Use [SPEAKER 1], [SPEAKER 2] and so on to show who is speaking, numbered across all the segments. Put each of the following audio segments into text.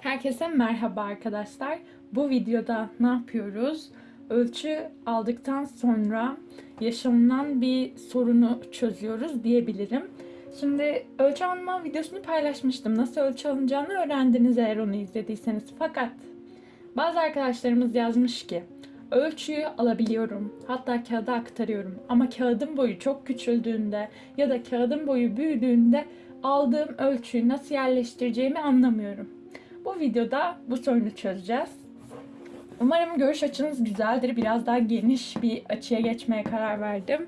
[SPEAKER 1] Herkese merhaba arkadaşlar. Bu videoda ne yapıyoruz? Ölçü aldıktan sonra yaşanılan bir sorunu çözüyoruz diyebilirim. Şimdi ölçü alma videosunu paylaşmıştım. Nasıl ölçü alınacağını öğrendiniz eğer onu izlediyseniz. Fakat bazı arkadaşlarımız yazmış ki ölçüyü alabiliyorum. Hatta kağıda aktarıyorum. Ama kağıdın boyu çok küçüldüğünde ya da kağıdın boyu büyüdüğünde aldığım ölçüyü nasıl yerleştireceğimi anlamıyorum. Bu videoda bu sorunu çözeceğiz. Umarım görüş açınız güzeldir. Biraz daha geniş bir açıya geçmeye karar verdim.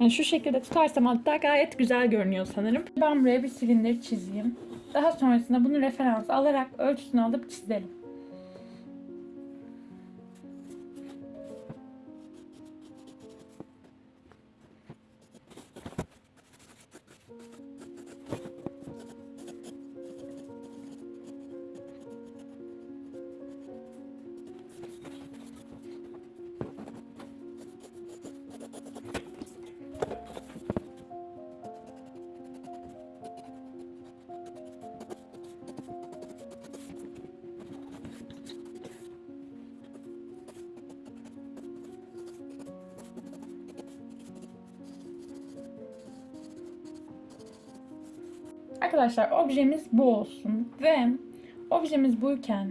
[SPEAKER 1] Yani şu şekilde tutarsam hatta gayet güzel görünüyor sanırım. Ben buraya bir silindir çizeyim. Daha sonrasında bunu referans alarak ölçüsünü alıp çizelim. Arkadaşlar objemiz bu olsun ve objemiz buyken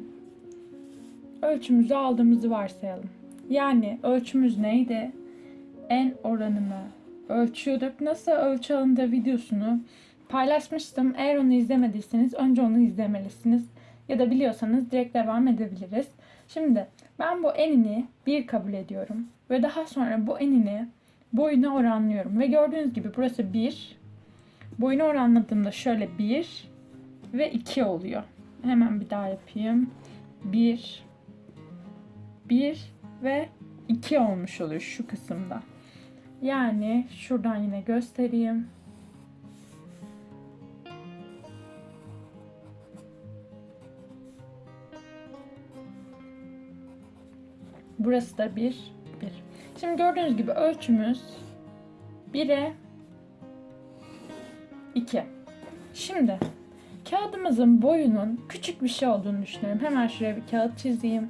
[SPEAKER 1] ölçümüzü aldığımızı varsayalım. Yani ölçümüz neydi? En oranını ölçüyorduk. Nasıl ölçü alındığı videosunu paylaşmıştım. Eğer onu izlemediyseniz önce onu izlemelisiniz. Ya da biliyorsanız direkt devam edebiliriz. Şimdi ben bu enini 1 kabul ediyorum. Ve daha sonra bu enini boyuna oranlıyorum. Ve gördüğünüz gibi burası 1, Boyunu oranladığımda şöyle 1 ve 2 oluyor. Hemen bir daha yapayım. 1 1 ve 2 olmuş oluyor şu kısımda. Yani şuradan yine göstereyim. Burası da 1 1. Şimdi gördüğünüz gibi ölçümüz 1'e 2. Şimdi kağıdımızın boyunun küçük bir şey olduğunu düşünüyorum. Hemen şuraya bir kağıt çizeyim.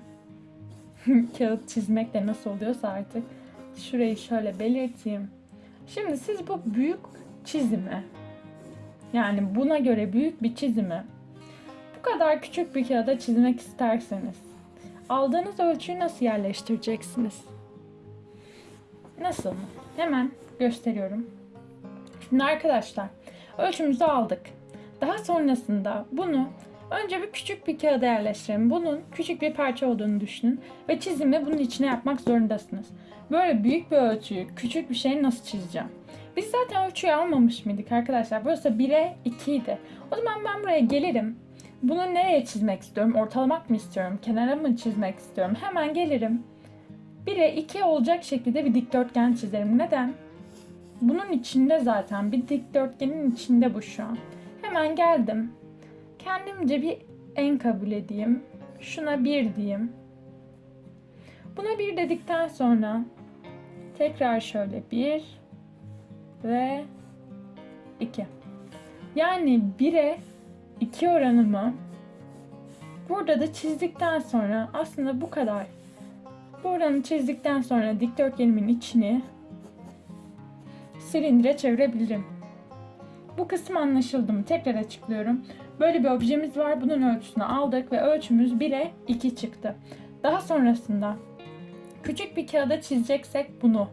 [SPEAKER 1] kağıt çizmek de nasıl oluyorsa artık. Şurayı şöyle belirteyim. Şimdi siz bu büyük çizimi yani buna göre büyük bir çizimi bu kadar küçük bir kağıda çizmek isterseniz aldığınız ölçüyü nasıl yerleştireceksiniz? Nasıl? Hemen gösteriyorum. Şimdi arkadaşlar Ölçümüzü aldık. Daha sonrasında bunu önce bir küçük bir kağıda yerleştirelim. Bunun küçük bir parça olduğunu düşünün ve çizimi bunun içine yapmak zorundasınız. Böyle büyük bir ölçüyü küçük bir şey nasıl çizeceğim? Biz zaten ölçüyü almamış mıydık arkadaşlar? Burası 1'e 2 idi. O zaman ben buraya gelirim. Bunu nereye çizmek istiyorum? Ortalamak mı istiyorum? Kenara mı çizmek istiyorum? Hemen gelirim. 1'e 2 olacak şekilde bir dikdörtgen çizerim. Neden? Bunun içinde zaten bir dikdörtgenin içinde bu şu an. Hemen geldim. Kendimce bir en kabul edeyim. Şuna bir diyeyim. Buna bir dedikten sonra tekrar şöyle bir ve iki. Yani 1'e 2 oranımı burada da çizdikten sonra aslında bu kadar. Bu oranı çizdikten sonra dikdörtgenimin içini silindire çevirebilirim. Bu kısım anlaşıldı mı? Tekrar açıklıyorum. Böyle bir objemiz var. Bunun ölçüsünü aldık ve ölçümüz 1'e 2 çıktı. Daha sonrasında küçük bir kağıda çizeceksek bunu.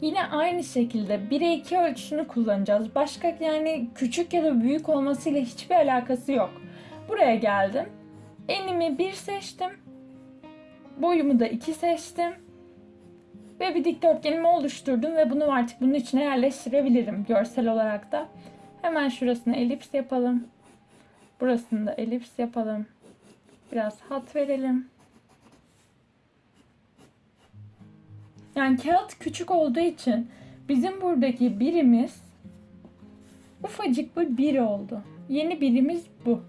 [SPEAKER 1] Yine aynı şekilde 1'e 2 ölçüsünü kullanacağız. Başka yani küçük ya da büyük olmasıyla hiçbir alakası yok. Buraya geldim. Enimi 1 seçtim. Boyumu da 2 seçtim ve bir dikdörtgenimi oluşturdum ve bunu artık bunun içine yerleştirebilirim görsel olarak da. Hemen şurasını elips yapalım. Burasını da elips yapalım. Biraz hat verelim. Yani kağıt küçük olduğu için bizim buradaki birimiz ufacık bir bir oldu. Yeni birimiz bu.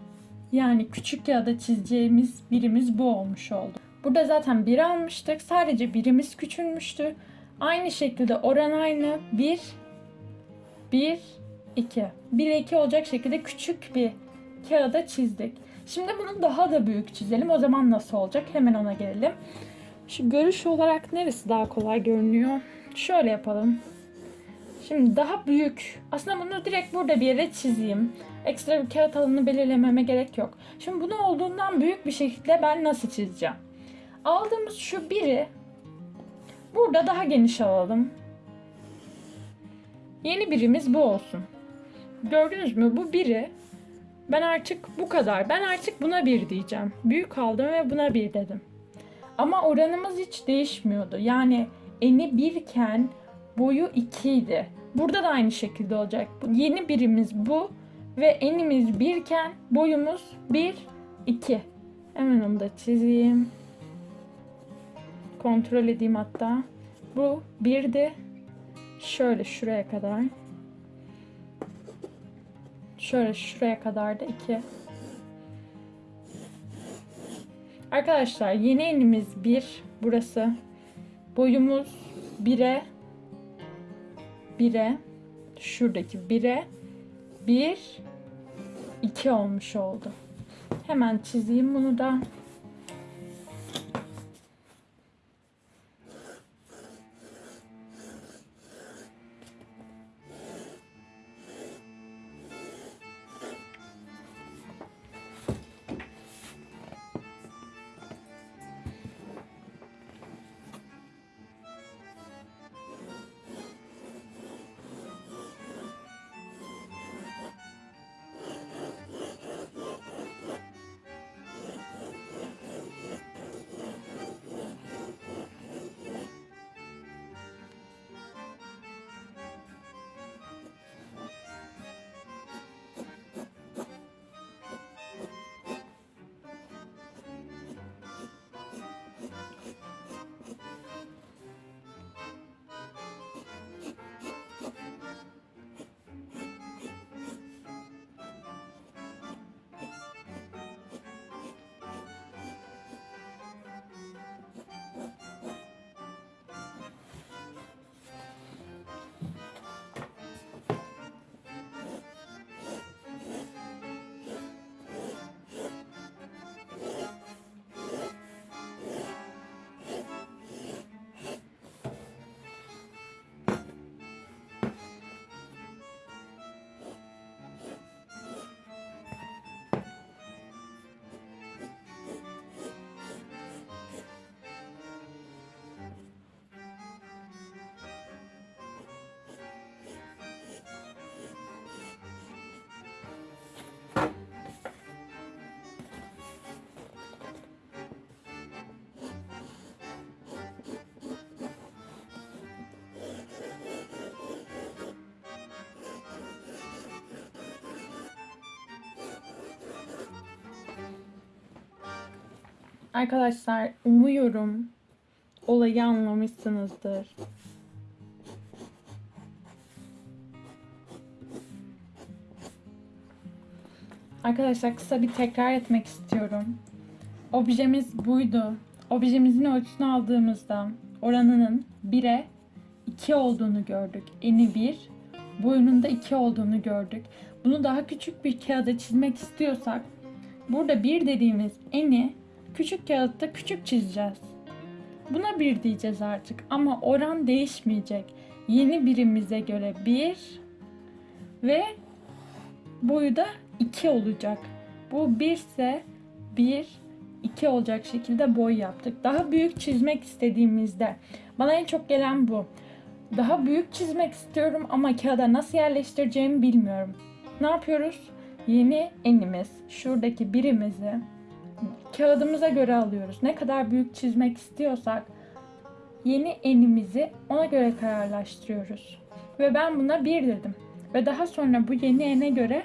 [SPEAKER 1] Yani küçük kağıda çizeceğimiz birimiz bu olmuş oldu. Burada zaten 1 almıştık. Sadece birimiz küçülmüştü. Aynı şekilde oran aynı. 1, 1, 2. 1 2 olacak şekilde küçük bir kağıda çizdik. Şimdi bunu daha da büyük çizelim. O zaman nasıl olacak? Hemen ona gelelim. Şu görüş olarak neresi daha kolay görünüyor? Şöyle yapalım. Şimdi daha büyük. Aslında bunu direkt burada bir yere çizeyim. Ekstra bir kağıt alanı belirlememe gerek yok. Şimdi bunu olduğundan büyük bir şekilde ben nasıl çizeceğim? Aldığımız şu biri burada daha geniş alalım. Yeni birimiz bu olsun. Gördünüz mü? Bu biri. Ben artık bu kadar. Ben artık buna bir diyeceğim. Büyük aldım ve buna bir dedim. Ama oranımız hiç değişmiyordu. Yani eni birken boyu 2 idi. Burada da aynı şekilde olacak. Yeni birimiz bu ve enimiz birken boyumuz 1, 2. Hemen onu da çizeyim. Kontrol edeyim hatta. Bu 1'di. Şöyle şuraya kadar. Şöyle şuraya kadar da 2. Arkadaşlar yeni enimiz 1. Burası. Boyumuz 1'e 1'e şuradaki 1'e 1 2 olmuş oldu. Hemen çizeyim bunu da. Arkadaşlar umuyorum olayı anlamışsınızdır. Arkadaşlar kısa bir tekrar etmek istiyorum. Objemiz buydu. Objemizin ölçüsünü aldığımızda oranının 1'e 2 olduğunu gördük. Eni 1, boyunun da 2 olduğunu gördük. Bunu daha küçük bir kağıda çizmek istiyorsak burada 1 dediğimiz eni küçük kağıtta küçük çizeceğiz. Buna 1 diyeceğiz artık ama oran değişmeyecek. Yeni birimize göre 1 ve boyu da 2 olacak. Bu 1 ise 1, 2 olacak şekilde boy yaptık. Daha büyük çizmek istediğimizde bana en çok gelen bu. Daha büyük çizmek istiyorum ama kağıda nasıl yerleştireceğimi bilmiyorum. Ne yapıyoruz? Yeni enimiz, şuradaki birimizi kağıdımıza göre alıyoruz. Ne kadar büyük çizmek istiyorsak yeni enimizi ona göre kararlaştırıyoruz. Ve ben buna 1 dedim. Ve daha sonra bu yeni ene göre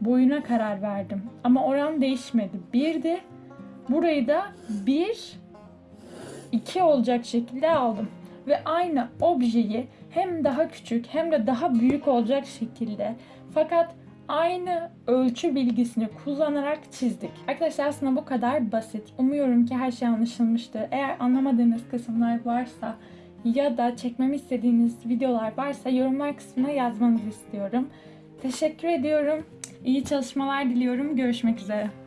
[SPEAKER 1] boyuna karar verdim. Ama oran değişmedi. 1'di. Burayı da 1 2 olacak şekilde aldım. Ve aynı objeyi hem daha küçük hem de daha büyük olacak şekilde fakat aynı ölçü bilgisini kullanarak çizdik. Arkadaşlar aslında bu kadar basit. Umuyorum ki her şey anlaşılmıştır. Eğer anlamadığınız kısımlar varsa ya da çekmemi istediğiniz videolar varsa yorumlar kısmına yazmanızı istiyorum. Teşekkür ediyorum. İyi çalışmalar diliyorum. Görüşmek üzere.